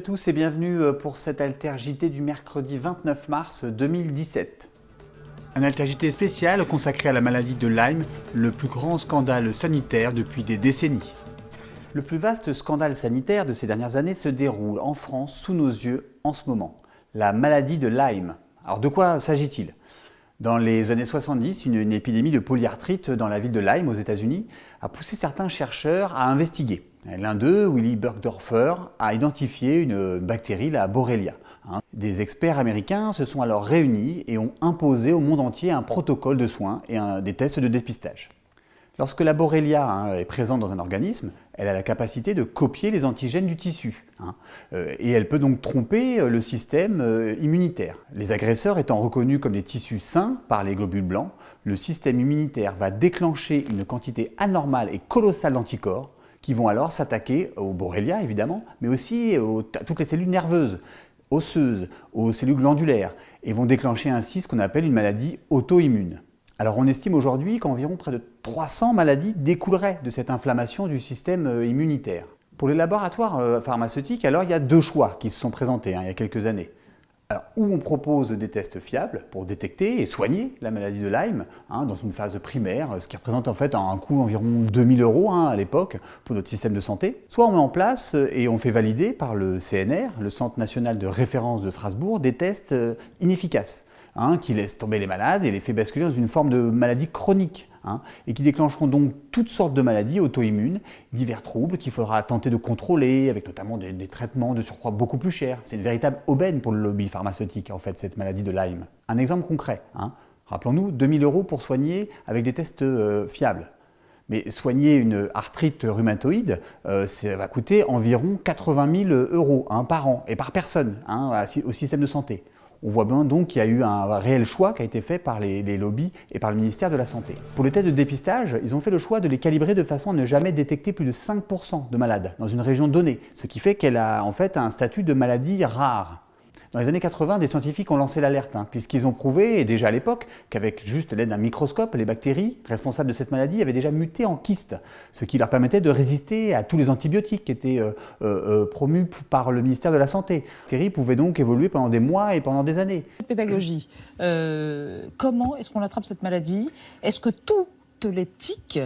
à tous et bienvenue euh, pour cette Alter JT du mercredi 29 mars 2017. Un Alter JT spécial consacré à la maladie de Lyme, le plus grand scandale sanitaire depuis des décennies. Le plus vaste scandale sanitaire de ces dernières années se déroule en France sous nos yeux en ce moment, la maladie de Lyme. Alors de quoi s'agit-il? Dans les années 70, une, épidémie de polyarthrite dans la ville de Lyme aux États-Unis a poussé certains chercheurs à investiguer. L'un d'eux, Willy Burgdorfer, a identifié une bactérie, la Borrelia. Hein. Des experts américains se sont alors réunis et ont imposé au monde entier un protocole de soins et des tests de dépistage. Lorsque la Borrelia hein, est présente dans un organisme, elle a la capacité de copier les antigènes du tissu. Hein, euh, et elle peut donc tromper euh, le système euh, immunitaire. Les agresseurs étant reconnus comme des tissus sains par les globules blancs, le système immunitaire va déclencher une quantité anormale et colossale d'anticorps qui vont alors s'attaquer aux Borrelia évidemment, mais aussi à toutes les cellules nerveuses, osseuses, aux cellules glandulaires, et vont déclencher ainsi ce qu'on appelle une maladie auto-immune. Alors on estime aujourd'hui qu'environ près de 300 maladies découleraient de cette inflammation du système euh, immunitaire. Pour les laboratoires euh, pharmaceutiques, alors il y a deux choix qui se sont présentés hein, il y a quelques années. Alors, on propose des tests fiables pour détecter et soigner la maladie de Lyme hein, dans une phase primaire, ce qui représente en fait un coût d'environ 2000 euros hein, à l'époque pour notre système de santé. Soit on met en place et on fait valider par le CNR, le Centre national de référence de Strasbourg, des tests euh, inefficaces hein, qui laissent tomber les malades et les fait basculer dans une forme de maladie chronique. Hein, et qui déclencheront donc toutes sortes de maladies auto-immunes, divers troubles qu'il faudra tenter de contrôler, avec notamment des, traitements de surcroît beaucoup plus chers. C'est une véritable aubaine pour le lobby pharmaceutique, en fait, cette maladie de Lyme. Un exemple concret, hein, rappelons-nous, 2000 euros pour soigner avec des tests euh, fiables. Mais soigner une arthrite rhumatoïde, euh, ça va coûter environ 80 000 euros par an et par personne au système de santé. On voit bien donc qu'il y a eu un réel choix qui a été fait par les, lobbies et par le ministère de la Santé. Pour les tests de dépistage, ils ont fait le choix de les calibrer de façon à ne jamais détecter plus de 5% de malades dans une région donnée, ce qui fait qu'elle a en fait un statut de maladie rare. Dans les années 80, des scientifiques ont lancé l'alerte, hein, puisqu'ils ont prouvé, et déjà à l'époque, qu'avec juste l'aide d'un microscope, les bactéries responsables de cette maladie avaient déjà muté en kystes, ce qui leur permettait de résister à tous les antibiotiques qui étaient euh, euh, promus par le ministère de la Santé. Les bactéries pouvaient donc évoluer pendant des mois et pendant des années. Pédagogie. Euh, comment est-ce qu'on attrape cette maladie? Est-ce que toutes les tiques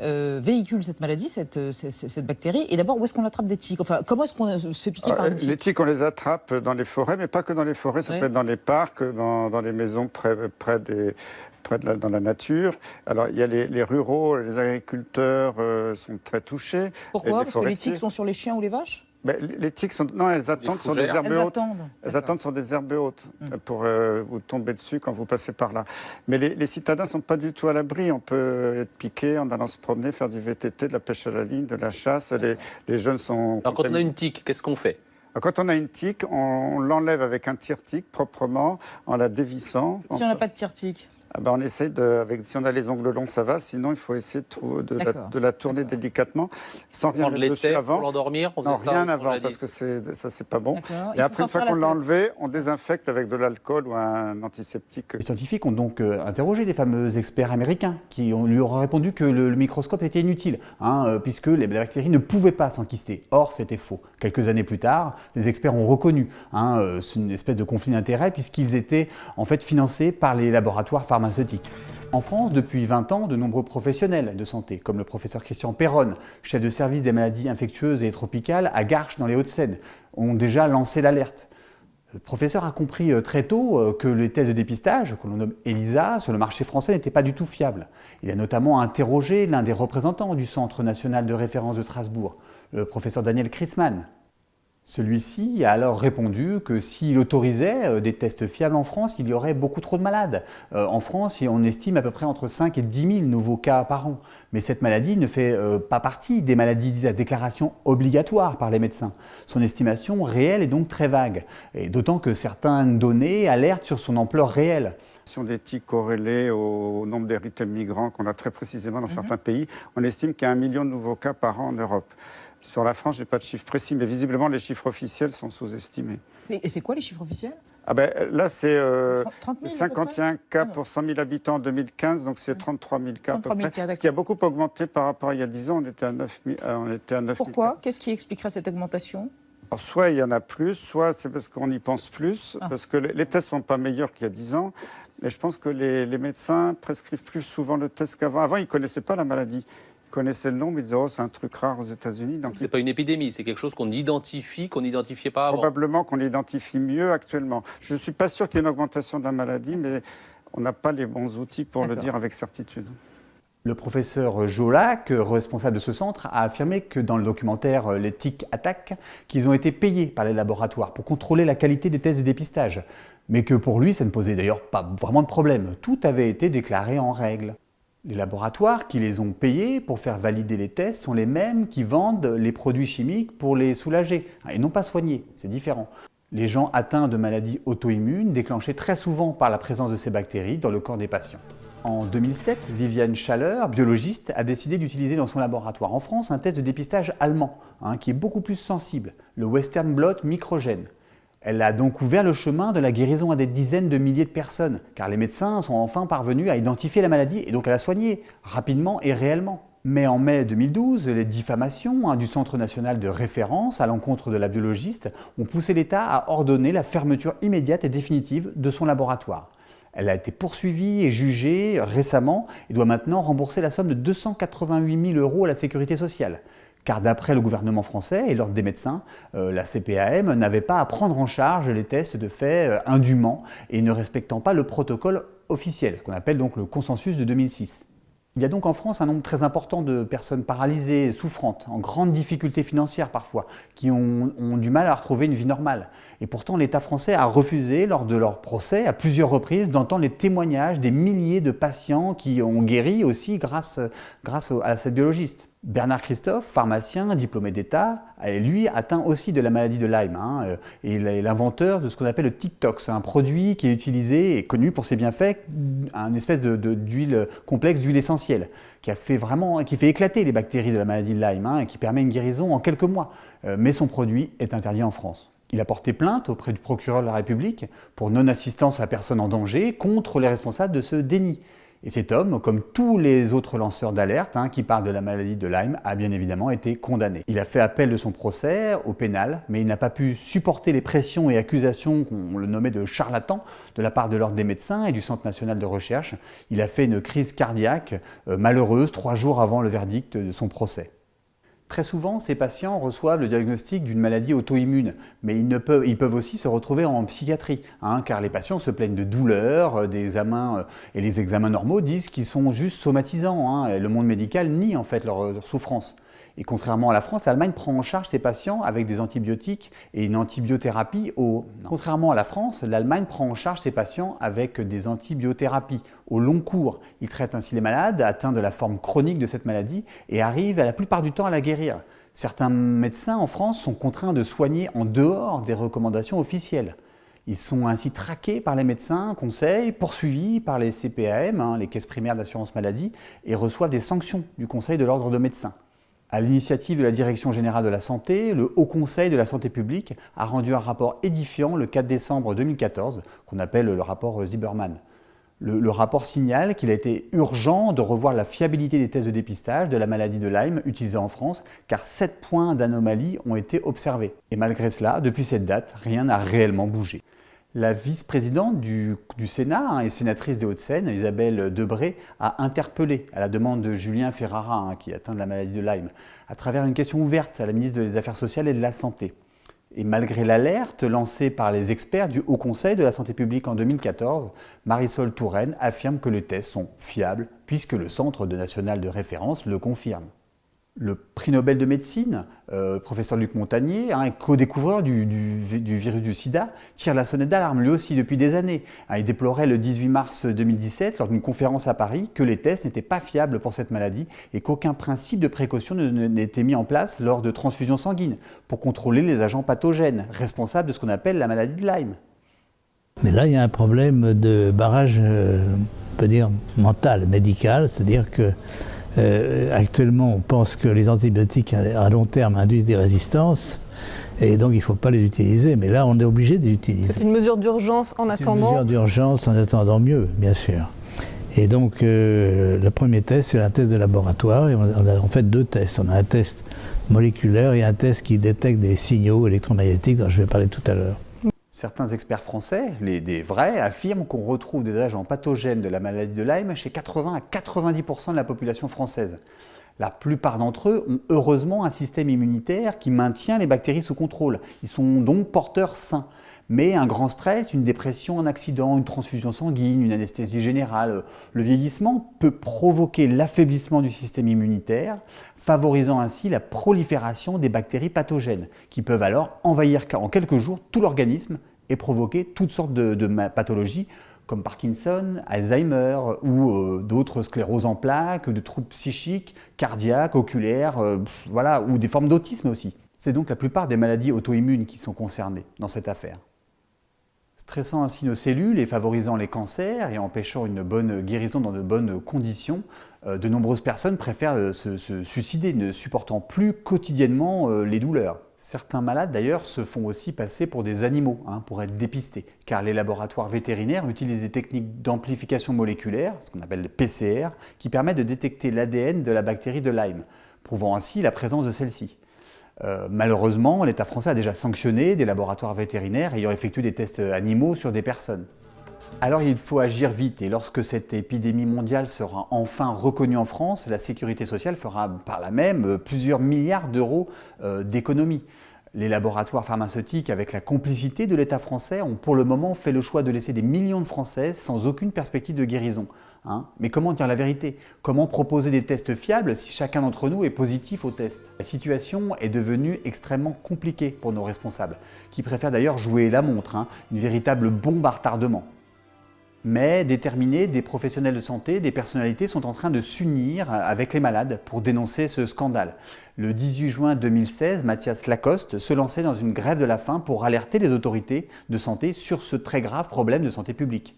euh, véhicule cette maladie, cette, cette, cette bactérie Et d'abord, où est-ce qu'on attrape des tiques? Enfin, comment est-ce qu'on se fait piquer euh, par une tique Les tiques, on les attrape dans les forêts, mais pas que dans les forêts. Ça peut être dans les parcs, dans, dans les maisons près, près des près de la, dans la nature. Alors, il y a les, les ruraux, les agriculteurs euh, sont très touchés. Pourquoi? les Parce que les tiques sont sur les chiens ou les vaches? Ben, les tiques sont... Non, elles attendent sur des herbes Elles hautes. attendent. Elles attendent sur des herbes hautes Mm. euh, pour euh, vous tomber dessus quand vous passez par là. Mais les, les citadins ne sont pas du tout à l'abri. On peut être piqué en allant se promener, faire du VTT, de la pêche à la ligne, de la chasse. Les, les jeunes sont... Alors quand on a une tique, qu'est-ce qu'on fait? Quand on a une tique, on l'enlève avec un tire-tique proprement, en la dévissant. Si on n'a pas de tire-tique Ah ben, on essaie de, avec, si on a les ongles longs, ça va. Sinon, il faut essayer de, la, D'accord. de la tourner délicatement, sans rien mettre dessus l'été pour avant. l'endormir on Non, faisait rien avant, parce que ça, c'est pas bon. Et après, une fois qu'on la enlevé, on désinfecte avec de l'alcool ou un antiseptique. Les scientifiques ont donc euh, interrogé les fameux experts américains qui ont, lui auraient répondu que le, le microscope était inutile, hein, euh, puisque les bactéries ne pouvaient pas s'enquister. Or, c'était faux. Quelques années plus tard, les experts ont reconnu hein, euh, une espèce de conflit d'intérêts puisqu'ils étaient en fait financés par les laboratoires pharmaceutiques. En France, depuis 20 ans, de nombreux professionnels de santé, comme le professeur Christian Perron, chef de service des maladies infectieuses et tropicales à Garches dans les Hauts-de-Seine, ont déjà lancé l'alerte. Le professeur a compris euh, très tôt euh, que les tests de dépistage, que l'on nomme ELISA, sur le marché français n'étaient pas du tout fiables. Il a notamment interrogé l'un des représentants du Centre national de référence de Strasbourg, le professeur Daniel Chrisman. Celui-ci a alors répondu que s'il autorisait euh, des tests fiables en France, il y aurait beaucoup trop de malades. Euh, en France, on estime à peu près entre 5 et 10 000 nouveaux cas par an. Mais cette maladie ne fait euh, pas partie des maladies dites à déclaration obligatoire par les médecins. Son estimation réelle est donc très vague, et d'autant que certaines données alertent sur son ampleur réelle. Tiques corrélées au nombre migrants qu'on a très précisément dans certains pays, on estime qu'il y a un million de nouveaux cas par an en Europe. Sur la France, je n'ai pas de chiffres précis, mais visiblement, les chiffres officiels sont sous-estimés. Et c'est quoi les chiffres officiels? Ah ben, là, c'est euh, 30 000 c'est à peu près? 51 cas Ah pour 100 000 habitants en 2015, donc c'est 33 000 cas à peu 33 000 près. cas, ce qui a beaucoup augmenté par rapport à il y a 10 ans, on était à 9 000. euh, on était à 9 000 Pourquoi? Qu'est-ce qui expliquerait cette augmentation? Soit il y en a plus, soit c'est parce qu'on y pense plus, ah. parce que les tests ne sont pas meilleurs qu'il y a 10 ans. Mais je pense que les, médecins prescrivent plus souvent le test qu'avant. Avant, ils ne connaissaient pas la maladie. Ils connaissaient le nom, mais ils disaient oh, c'est un truc rare aux États-Unis. Donc c'est pas une épidémie, c'est quelque chose qu'on identifie, qu'on n'identifiait pas avant. Probablement qu'on l'identifie mieux actuellement. Je ne suis pas sûr qu'il y ait une augmentation de la maladie, mais on n'a pas les bons outils pour le dire avec certitude. Le professeur Jolac, responsable de ce centre, a affirmé que dans le documentaire euh, Les TIC Attack, qu'ils ont été payés par les laboratoires pour contrôler la qualité des tests de dépistage, mais que pour lui, ça ne posait d'ailleurs pas vraiment de problème. Tout avait été déclaré en règle. Les laboratoires qui les ont payés pour faire valider les tests sont les mêmes qui vendent les produits chimiques pour les soulager, et non pas soigner, c'est différent. Les gens atteints de maladies auto-immunes déclenchées très souvent par la présence de ces bactéries dans le corps des patients. En 2007, Viviane Chaleur, biologiste, a décidé d'utiliser dans son laboratoire en France un test de dépistage allemand, hein, qui est beaucoup plus sensible, le Western Blot microgène. Elle a donc ouvert le chemin de la guérison à des dizaines de milliers de personnes, car les médecins sont enfin parvenus à identifier la maladie et donc à la soigner, rapidement et réellement. Mais en mai 2012, les diffamations hein, du Centre national de référence à l'encontre de la biologiste ont poussé l'État à ordonner la fermeture immédiate et définitive de son laboratoire. Elle a été poursuivie et jugée récemment et doit maintenant rembourser la somme de 288 000 euros à la sécurité sociale. Car d'après le gouvernement français et l'ordre des médecins, euh, la CPAM n'avait pas à prendre en charge les tests de fait euh, indûment et ne respectant pas le protocole officiel, qu'on appelle donc le consensus de 2006. Il y a donc en France un nombre très important de personnes paralysées, souffrantes, en grande difficulté financière parfois, qui ont, du mal à retrouver une vie normale. Et pourtant, l'État français a refusé, lors de leur procès, à plusieurs reprises, d'entendre les témoignages des milliers de patients qui ont guéri aussi grâce, grâce à cette biologiste. Bernard Christophe, pharmacien, diplômé d'État, lui atteint aussi de la maladie de Lyme. Hein, euh, il est l'inventeur de ce qu'on appelle le TikTok. C'est un produit qui est utilisé et connu pour ses bienfaits, un espèce d'huile complexe d'huile essentielle, qui, fait vraiment, qui fait éclater les bactéries de la maladie de Lyme hein, et qui permet une guérison en quelques mois. Euh, mais son produit est interdit en France. Il a porté plainte auprès du procureur de la République pour non-assistance à personne en danger contre les responsables de ce déni. Et cet homme, comme tous les autres lanceurs d'alerte hein, qui parlent de la maladie de Lyme, a bien évidemment été condamné. Il a fait appel de son procès au pénal, mais il n'a pas pu supporter les pressions et accusations qu'on le nommait de charlatan de la part de l'Ordre des médecins et du Centre national de recherche. Il a fait une crise cardiaque euh, malheureuse trois jours avant le verdict de son procès. Très souvent, ces patients reçoivent le diagnostic d'une maladie auto-immune, mais ils, peuvent, aussi se retrouver en psychiatrie, hein, car les patients se plaignent de douleurs, euh, des examens, euh, et les examens normaux disent qu'ils sont juste somatisants. Hein, le monde médical nie en fait leur, leur souffrance. Et contrairement à la France, l'Allemagne prend en charge ses patients avec des antibiotiques et une antibiothérapie au... Contrairement à la France, l'Allemagne prend en charge ses patients avec des antibiothérapies au long cours. Il traite ainsi les malades atteints de la forme chronique de cette maladie et arrive la plupart du temps à la guérir. Certains médecins en France sont contraints de soigner en dehors des recommandations officielles. Ils sont ainsi traqués par les médecins, conseils, poursuivis par les CPAM, hein, les caisses primaires d'assurance maladie, et reçoivent des sanctions du Conseil de l'ordre de médecins. À l'initiative de la Direction générale de la santé, le Haut Conseil de la santé publique a rendu un rapport édifiant le 4 décembre 2014, qu'on appelle le rapport Zieberman. Le, rapport signale qu'il a été urgent de revoir la fiabilité des tests de dépistage de la maladie de Lyme utilisés en France, car 7 points d'anomalie ont été observés. Et malgré cela, depuis cette date, rien n'a réellement bougé. La vice-présidente du, Sénat hein, et sénatrice des Hauts-de-Seine, Isabelle Debré, a interpellé, à la demande de Julien Ferrara, hein, qui atteint de la maladie de Lyme, à travers une question ouverte à la ministre des Affaires sociales et de la Santé. Et malgré l'alerte lancée par les experts du Haut Conseil de la Santé publique en 2014, Marisol Touraine affirme que les tests sont fiables puisque le Centre national de référence le confirme le prix Nobel de médecine, euh, professeur Luc Montagnier, un co-découvreur du, virus du sida, tire la sonnette d'alarme lui aussi depuis des années. Hein, il déplorait le 18 mars 2017, lors d'une conférence à Paris, que les tests n'étaient pas fiables pour cette maladie et qu'aucun principe de précaution n'était mis en place lors de transfusions sanguines pour contrôler les agents pathogènes responsables de ce qu'on appelle la maladie de Lyme. Mais là, il y a un problème de barrage, euh, on peut dire, mental, médical, c'est-à-dire que euh, actuellement, on pense que les antibiotiques à long terme induisent des résistances. Et donc, il ne faut pas les utiliser. Mais là, on est obligé de les utiliser. C'est une mesure d'urgence en attendant une mesure d'urgence en attendant mieux, bien sûr. Et donc, euh, le premier test, c'est un test de laboratoire. Et on a en fait deux tests. On a un test moléculaire et un test qui détecte des signaux électromagnétiques dont je vais parler tout à l'heure. Certains experts français, les, vrais, affirment qu'on retrouve des agents pathogènes de la maladie de Lyme chez 80 à 90% de la population française. La plupart d'entre eux ont heureusement un système immunitaire qui maintient les bactéries sous contrôle. Ils sont donc porteurs sains. Mais un grand stress, une dépression, un accident, une transfusion sanguine, une anesthésie générale, le vieillissement peut provoquer l'affaiblissement du système immunitaire, favorisant ainsi la prolifération des bactéries pathogènes, qui peuvent alors envahir en quelques jours tout l'organisme et provoquer toutes sortes de, pathologies comme Parkinson, Alzheimer ou euh, d'autres scléroses en plaques, de troubles psychiques, cardiaques, oculaires, euh, voilà, ou des formes d'autisme aussi. C'est donc la plupart des maladies auto-immunes qui sont concernées dans cette affaire. Stressant ainsi nos cellules et favorisant les cancers et empêchant une bonne guérison dans de bonnes conditions, euh, de nombreuses personnes préfèrent se, suicider, ne supportant plus quotidiennement les douleurs. Certains malades d'ailleurs se font aussi passer pour des animaux hein, pour être dépistés, car les laboratoires vétérinaires utilisent des techniques d'amplification moléculaire, ce qu'on appelle le PCR, qui permettent de détecter l'ADN de la bactérie de Lyme, prouvant ainsi la présence de celle-ci. Euh, malheureusement, l'État français a déjà sanctionné des laboratoires vétérinaires ayant effectué des tests animaux sur des personnes. Alors il faut agir vite et lorsque cette épidémie mondiale sera enfin reconnue en France, la sécurité sociale fera par là même euh, plusieurs milliards d'euros euh, d'économies. Les laboratoires pharmaceutiques, avec la complicité de l'État français, ont pour le moment fait le choix de laisser des millions de Français sans aucune perspective de guérison. Hein. Mais comment dire la vérité? Comment proposer des tests fiables si chacun d'entre nous est positif au test? La situation est devenue extrêmement compliquée pour nos responsables, qui préfèrent d'ailleurs jouer la montre, hein. une véritable bombe à retardement mais déterminés, des professionnels de santé, des personnalités sont en train de s'unir avec les malades pour dénoncer ce scandale. Le 18 juin 2016, Mathias Lacoste se lançait dans une grève de la faim pour alerter les autorités de santé sur ce très grave problème de santé publique.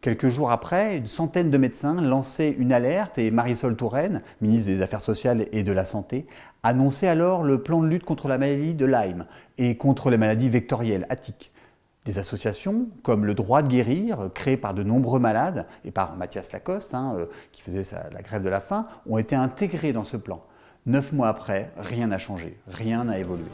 Quelques jours après, une centaine de médecins lançaient une alerte et Marisol Touraine, ministre des Affaires sociales et de la Santé, annonçait alors le plan de lutte contre la maladie de Lyme et contre les maladies vectorielles, attiques. Des associations comme le droit de guérir, créé par de nombreux malades, et par Mathias Lacoste, hein, euh, qui faisait la grève de la faim, ont été intégrés dans ce plan. Neuf mois après, rien n'a changé, rien n'a évolué.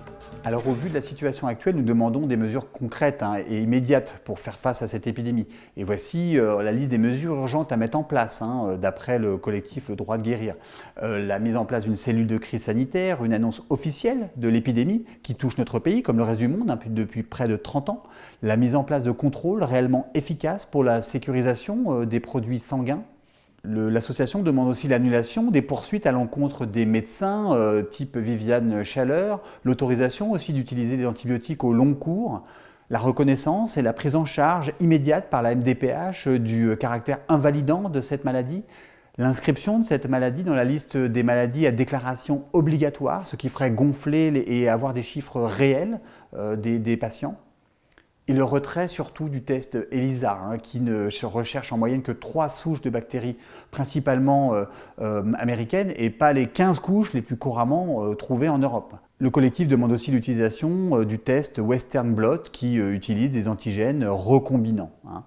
Alors au vu de la situation actuelle, nous demandons des mesures concrètes hein, et immédiates pour faire face à cette épidémie. Et voici euh, la liste des mesures urgentes à mettre en place, hein, euh, d'après le collectif Le Droit de Guérir. Euh, la mise en place d'une cellule de crise sanitaire, une annonce officielle de l'épidémie qui touche notre pays, comme le reste du monde, hein, depuis près de 30 ans. La mise en place de contrôles réellement efficaces pour la sécurisation des produits sanguins L'association demande aussi l'annulation des poursuites à l'encontre des médecins euh, type Viviane Chaleur, l'autorisation aussi d'utiliser des antibiotiques au long cours, la reconnaissance et la prise en charge immédiate par la MDPH du caractère invalidant de cette maladie, l'inscription de cette maladie dans la liste des maladies à déclaration obligatoire, ce qui ferait gonfler et avoir des chiffres réels euh, des patients et le retrait surtout du test ELISA, hein, qui ne recherche en moyenne que trois souches de bactéries, principalement euh, euh, américaines, et pas les 15 couches les plus couramment euh, trouvées en Europe. Le collectif demande aussi l'utilisation du test Western Blot, qui utilise des antigènes recombinants. Hein.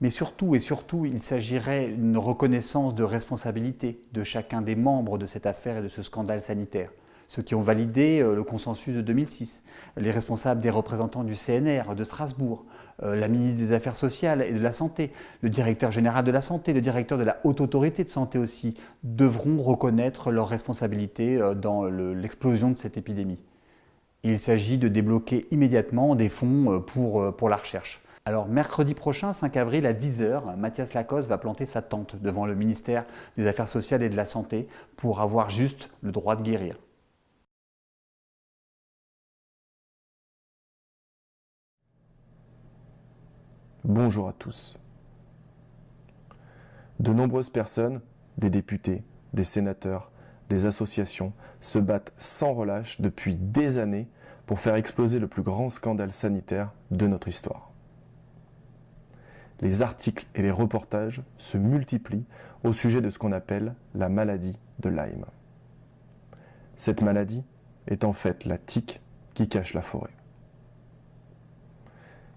Mais surtout et surtout, il s'agirait d'une reconnaissance de responsabilité de chacun des membres de cette affaire et de ce scandale sanitaire ceux qui ont validé euh, le consensus de 2006, les responsables des représentants du CNR de Strasbourg, euh, la ministre des Affaires sociales et de la Santé, le directeur général de la Santé, le directeur de la Haute Autorité de Santé aussi, devront reconnaître leurs responsabilités euh, dans l'explosion de cette épidémie. Il s'agit de débloquer immédiatement des fonds pour, la recherche. Alors mercredi prochain, 5 avril à 10h, Mathias Lacoste va planter sa tente devant le ministère des Affaires sociales et de la Santé pour avoir juste le droit de guérir. Bonjour à tous. De nombreuses personnes, des députés, des sénateurs, des associations, se battent sans relâche depuis des années pour faire exploser le plus grand scandale sanitaire de notre histoire. Les articles et les reportages se multiplient au sujet de ce qu'on appelle la maladie de Lyme. Cette maladie est en fait la tique qui cache la forêt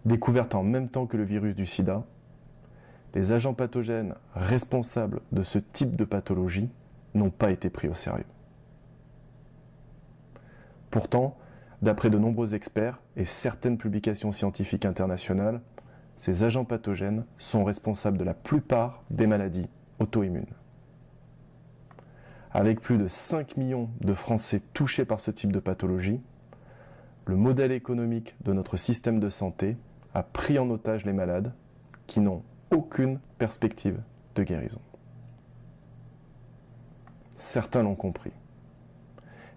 découverte en même temps que le virus du sida, les agents pathogènes responsables de ce type de pathologie n'ont pas été pris au sérieux. Pourtant, d'après de nombreux experts et certaines publications scientifiques internationales, ces agents pathogènes sont responsables de la plupart des maladies auto-immunes. Avec plus de 5 millions de Français touchés par ce type de pathologie, le modèle économique de notre système de santé a pris en otage les malades qui n'ont aucune perspective de guérison. Certains l'ont compris.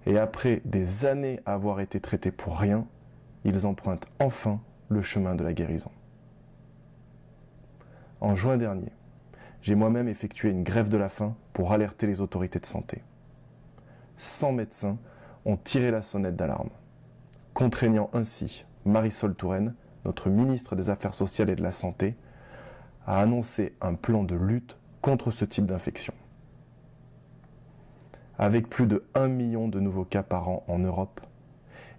Et après des années à avoir été traités pour rien, ils empruntent enfin le chemin de la guérison. En juin dernier, j'ai moi-même effectué une grève de la faim pour alerter les autorités de santé. 100 médecins ont tiré la sonnette d'alarme, contraignant ainsi Marisol Touraine, notre ministre des Affaires sociales et de la Santé, à annoncer un plan de lutte contre ce type d'infection. Avec plus de 1 million de nouveaux cas par an en Europe,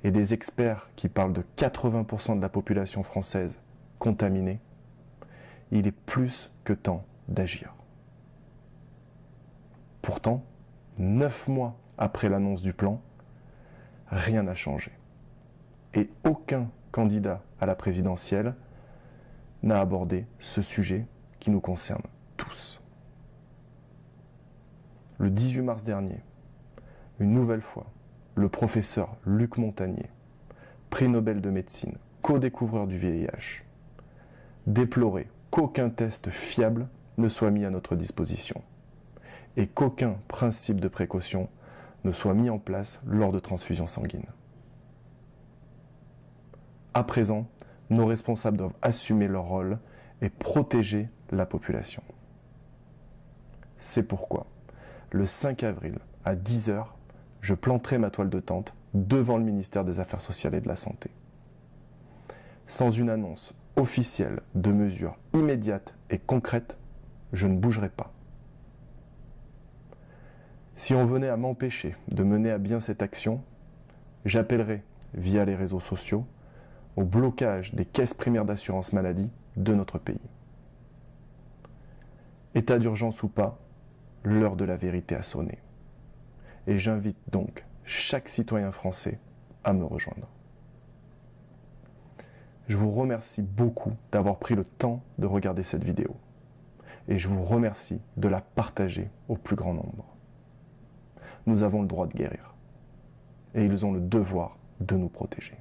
et des experts qui parlent de 80% de la population française contaminée, il est plus que temps d'agir. Pourtant, neuf mois après l'annonce du plan, rien n'a changé. Et aucun candidat à la présidentielle n'a abordé ce sujet qui nous concerne tous. Le 18 mars dernier, une nouvelle fois, le professeur Luc Montagnier, prix Nobel de médecine, co-découvreur du VIH, déplorait qu'aucun test fiable ne soit mis à notre disposition et qu'aucun principe de précaution ne soit mis en place lors de transfusions sanguines. À présent, nos responsables doivent assumer leur rôle et protéger la population. C'est pourquoi, le 5 avril à 10h, je planterai ma toile de tente devant le ministère des Affaires sociales et de la Santé. Sans une annonce officielle de mesures immédiates et concrètes, je ne bougerai pas. Si on venait à m'empêcher de mener à bien cette action, j'appellerai, via les réseaux sociaux, au blocage des caisses primaires d'assurance maladie de notre pays. État d'urgence ou pas, l'heure de la vérité a sonné. Et j'invite donc chaque citoyen français à me rejoindre. Je vous remercie beaucoup d'avoir pris le temps de regarder cette vidéo. Et je vous remercie de la partager au plus grand nombre. Nous avons le droit de guérir. Et ils ont le devoir de nous protéger.